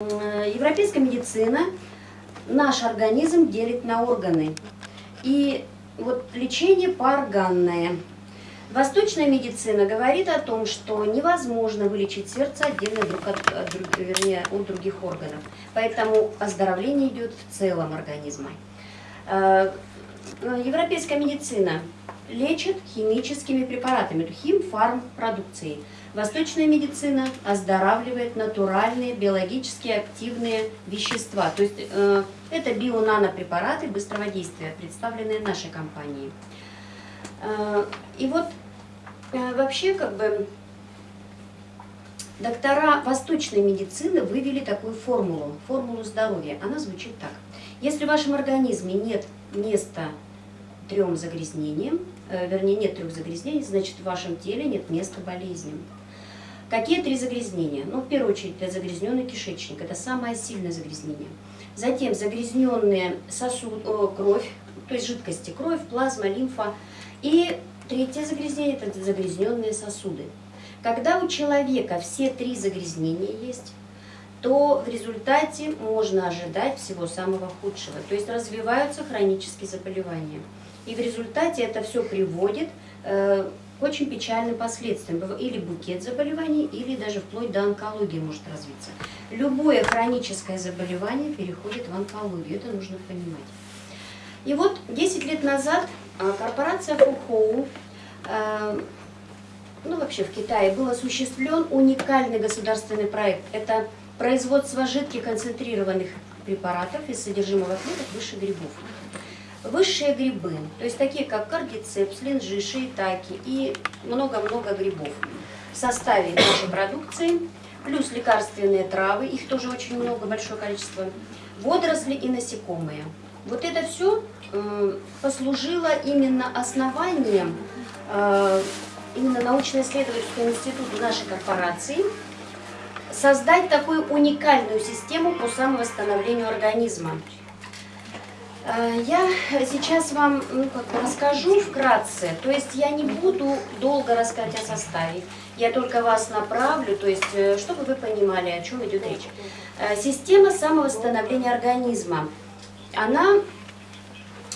Э, Европейская медицина наш организм делит на органы. И вот лечение поорганное. Восточная медицина говорит о том, что невозможно вылечить сердце отдельно друг от, от, друг- вернее, от других органов. Поэтому оздоровление идет в целом организма. Э, Европейская медицина лечит химическими препаратами, химфармпродукцией. Восточная медицина оздоравливает натуральные биологически активные вещества. То есть э, это бионанопрепараты быстрого действия, представленные нашей компанией. Э, и вот вообще как бы доктора восточной медицины вывели такую формулу, формулу здоровья. Она звучит так. Если в вашем организме нет места трем загрязнениям, э, вернее нет трех загрязнений, значит в вашем теле нет места болезням. Какие три загрязнения? Ну, в первую очередь, это загрязненный кишечник, это самое сильное загрязнение. Затем загрязненная сосуд, о, кровь, то есть жидкости, кровь, плазма, лимфа. И третье загрязнение – это загрязненные сосуды. Когда у человека все три загрязнения есть, то в результате можно ожидать всего самого худшего. То есть развиваются хронические заболевания. И в результате это все приводит э, к очень печальным последствиям. Или букет заболеваний, или даже вплоть до онкологии может развиться. Любое хроническое заболевание переходит в онкологию. Это нужно понимать. И вот 10 лет назад а, корпорация Фухоу, э, ну вообще в Китае, был осуществлен уникальный государственный проект. Это производство жидких концентрированных препаратов из содержимого клеток высших грибов. Высшие грибы, то есть такие как кардицепс, линжи, шиитаки и много-много грибов в составе нашей продукции, плюс лекарственные травы, их тоже очень много, большое количество, водоросли и насекомые. Вот это все послужило именно основанием э, именно научно-исследовательского института нашей корпорации создать такую уникальную систему по самовосстановлению организма. Э, Я сейчас вам ну, расскажу вкратце, то есть я не буду долго рассказывать о составе, я только вас направлю, то есть э, чтобы вы понимали, о чем идет речь. Э, Система самовосстановления организма, она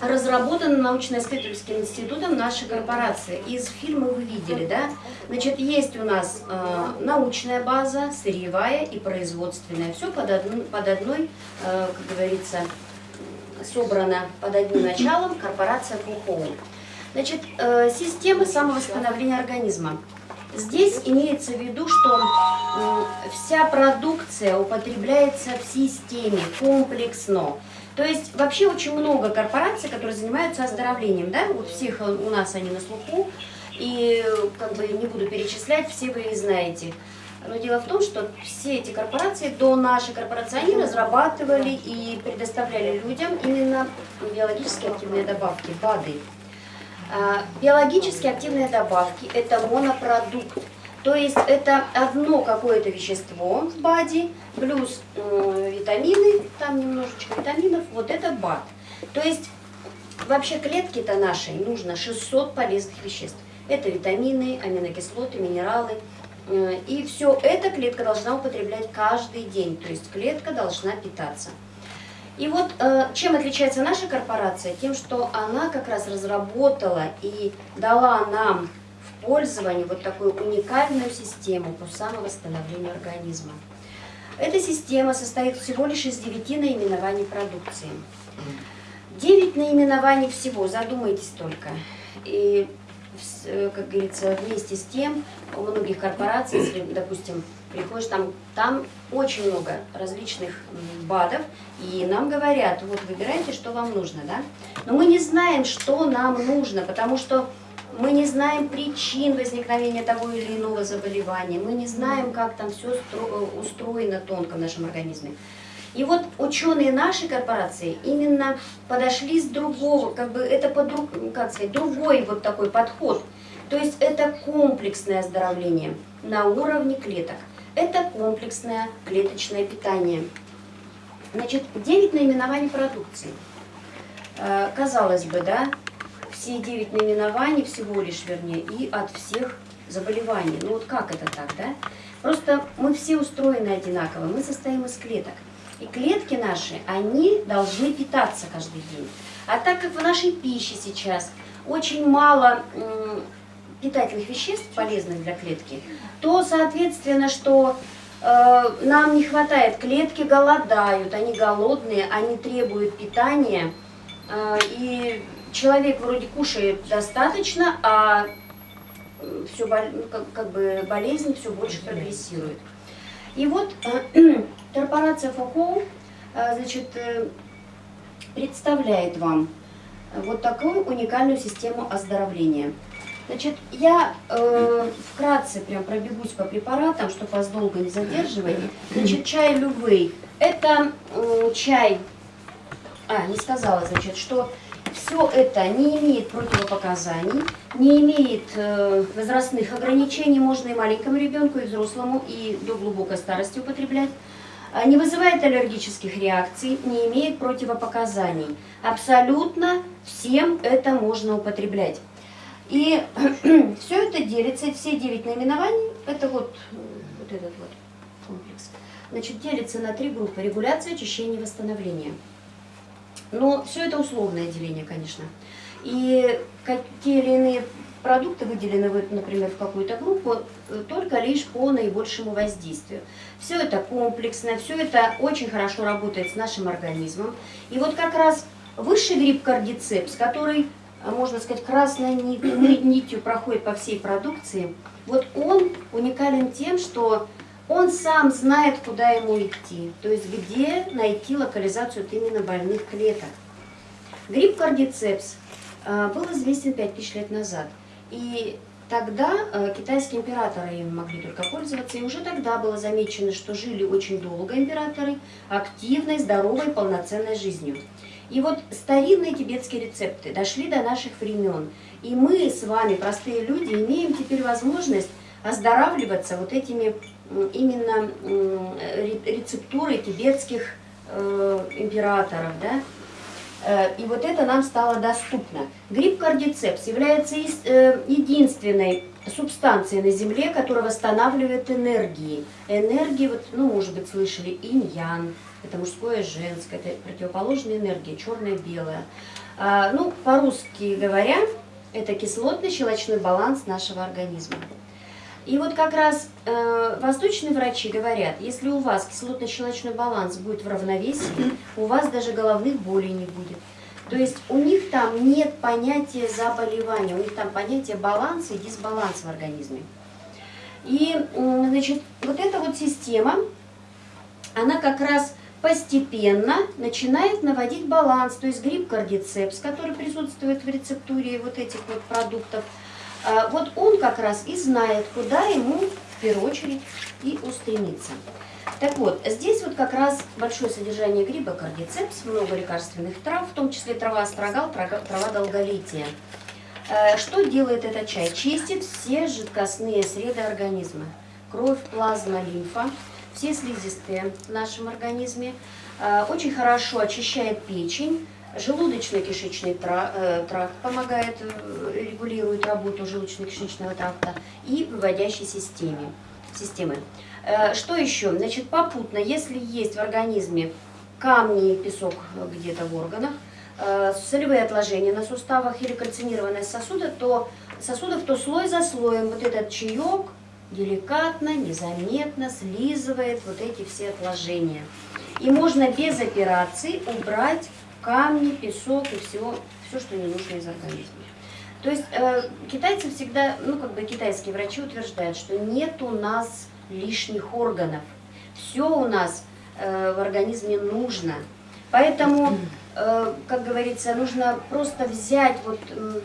разработана научно-исследовательским институтом нашей корпорации. Из фильма вы видели, да? Значит, есть у нас э, научная база, сырьевая и производственная. Все под, одну- под одной, э, как говорится, собрано под одним началом корпорация Фухоу. Значит, э, система самовосстановления организма. Здесь имеется в виду, что м, вся продукция употребляется в системе комплексно. То есть вообще очень много корпораций, которые занимаются оздоровлением, да, вот всех э, у нас они на слуху, и как бы не буду перечислять, все вы их знаете. Но дело в том, что все эти корпорации до нашей корпорации, они разрабатывали и предоставляли людям именно биологически активные добавки, БАДы. А, Биологически активные добавки – это монопродукт. То есть это одно какое-то вещество в БАДе, плюс м, витамины, там немножечко витаминов, вот это БАД. То есть вообще клетке-то нашей нужно 600 полезных веществ. Это витамины, аминокислоты, минералы. Э, И все это клетка должна употреблять каждый день. То есть клетка должна питаться. И вот э, чем отличается наша корпорация? Тем, что она как раз разработала и дала нам в пользование вот такую уникальную систему по самовосстановлению организма. Эта система состоит всего лишь из девяти наименований продукции. Девять наименований всего, задумайтесь только. И, э, как говорится, вместе с тем, у многих корпораций, если, допустим, приходишь, там, там очень много различных БАДов, и нам говорят, вот выбирайте, что вам нужно, да? Но мы не знаем, что нам нужно, потому что мы не знаем причин возникновения того или иного заболевания, мы не знаем, как там все устроено тонко в нашем организме. И вот ученые нашей корпорации именно подошли с другого, как бы это под, друг- как сказать, другой вот такой подход. То есть это комплексное оздоровление на уровне клеток. Это комплексное клеточное питание. Значит, 9 наименований продукции. Э, Казалось бы, да, все 9 наименований всего лишь, вернее, и от всех заболеваний. Ну вот как это так, да? Просто мы все устроены одинаково, мы состоим из клеток. И клетки наши, они должны питаться каждый день. А так как в нашей пище сейчас очень мало питательных веществ, полезных для клетки, то, соответственно, что э, нам не хватает, клетки голодают, они голодные, они требуют питания, э, и человек вроде кушает достаточно, а все, ну, как, как бы болезнь все больше прогрессирует. И вот э, корпорация ФОХО э, значит, э, представляет вам вот такую уникальную систему оздоровления. Значит, я э, вкратце прям пробегусь по препаратам, чтобы вас долго не задерживать. Значит, чай Лювей – это э, чай, а, не сказала, значит, что все это не имеет противопоказаний, не имеет э, возрастных ограничений, можно и маленькому ребенку, и взрослому, и до глубокой старости употреблять. А, не вызывает аллергических реакций, не имеет противопоказаний. Абсолютно всем это можно употреблять. И все это делится, все девять наименований, это вот, вот этот вот комплекс, значит, делится на три группы. Rегуляция, очищение, восстановление. Но все это условное деление, конечно. И какие или иные продукты выделены, например, в какую-то группу, э, только лишь по наибольшему воздействию. Все это комплексно, все это очень хорошо работает с нашим организмом. И вот как раз высший гриб кардицепс, который, э, можно сказать, красной нитью проходит по всей продукции, вот он уникален тем, что он сам знает, куда ему идти, то есть где найти локализацию именно больных клеток. Гриб кардицепс э, был известен 5000 лет назад. И тогда э, китайские императоры им могли только пользоваться, и уже тогда было замечено, что жили очень долго императоры, активной, здоровой, полноценной жизнью. И вот старинные тибетские рецепты дошли до наших времен, и мы с вами, простые люди, имеем теперь возможность оздоравливаться вот этими именно рецептурой тибетских э, императоров, да, э, и вот это нам стало доступно. Гриб кардицепс является э, единственной субстанцией на Земле, которая восстанавливает энергии. Энергии, вот, ну, может быть, слышали, инь-ян, это мужское и женское, это противоположные энергии, черное белое. А, ну, по-русски говоря, это кислотно-щелочной баланс нашего организма. И вот как раз э, восточные врачи говорят, если у вас кислотно-щелочной баланс будет в равновесии, у вас даже головных болей не будет. То есть у них там нет понятия заболевания, у них там понятие баланса и дисбаланса в организме. И, значит, вот эта вот система, она как раз постепенно начинает наводить баланс. То есть гриб кардицепс, который присутствует в рецептуре вот этих вот продуктов, вот он как раз и знает, куда ему в первую очередь и устремиться. Так вот, здесь вот как раз большое содержание гриба кардицепс, много лекарственных трав, в том числе трава астрагал, трава долголетия. А, что делает этот чай? Чистит все жидкостные среды организма. Кровь, плазма, лимфа, все слизистые в нашем организме. А, очень хорошо очищает печень, Желудочно-кишечный э, тракт помогает, э, регулирует работу желудочно-кишечного тракта и выводящей системе, системы. Э, что еще? Значит, попутно, если есть в организме камни песок где-то в органах, солевые отложения на суставах или кальцинированность сосуда, то сосудов, то слой за слоем вот этот чаек деликатно, незаметно слизывает вот эти все отложения. И можно без операции убрать камни, песок и все, все что не нужно из организма. То есть э, китайцы всегда, ну как бы китайские врачи утверждают, что нет у нас лишних органов. Все у нас э, в организме нужно. Поэтому, э, как говорится, нужно просто взять вот э,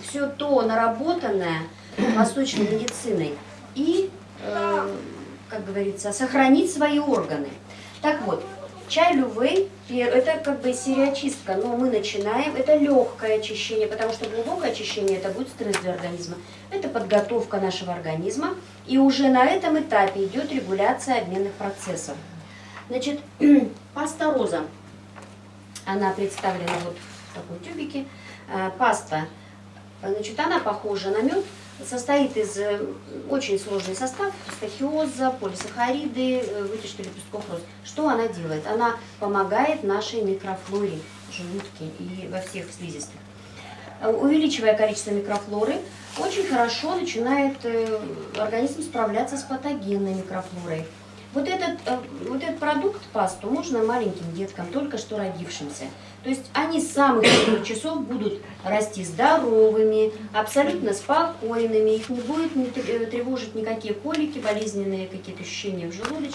все то наработанное восточной медициной и, э, как говорится, сохранить свои органы. Так вот, Чай лювей, это как бы сериочистка, но мы начинаем, это легкое очищение, потому что глубокое очищение это будет стресс для организма. Это подготовка нашего организма, и уже на этом этапе идет регуляция обменных процессов. Значит, паста роза, она представлена вот в таком тюбике. А, паста, значит, она похожа на мед, состоит из э, очень сложный состав, стахиоза, полисахариды, э, вытяжки лепестков роз. Что она делает? Она помогает нашей микрофлоре желудке и во всех слизистых. Э, Увеличивая количество микрофлоры, очень хорошо начинает организм справляться с патогенной микрофлорой. Вот этот, э, вот этот продукт, пасту, можно маленьким деткам, только что родившимся. То есть они с самых первых часов будут расти здоровыми, абсолютно спокойными, их не будет не тр- тревожить никакие колики, болезненные какие-то ощущения в желудочке.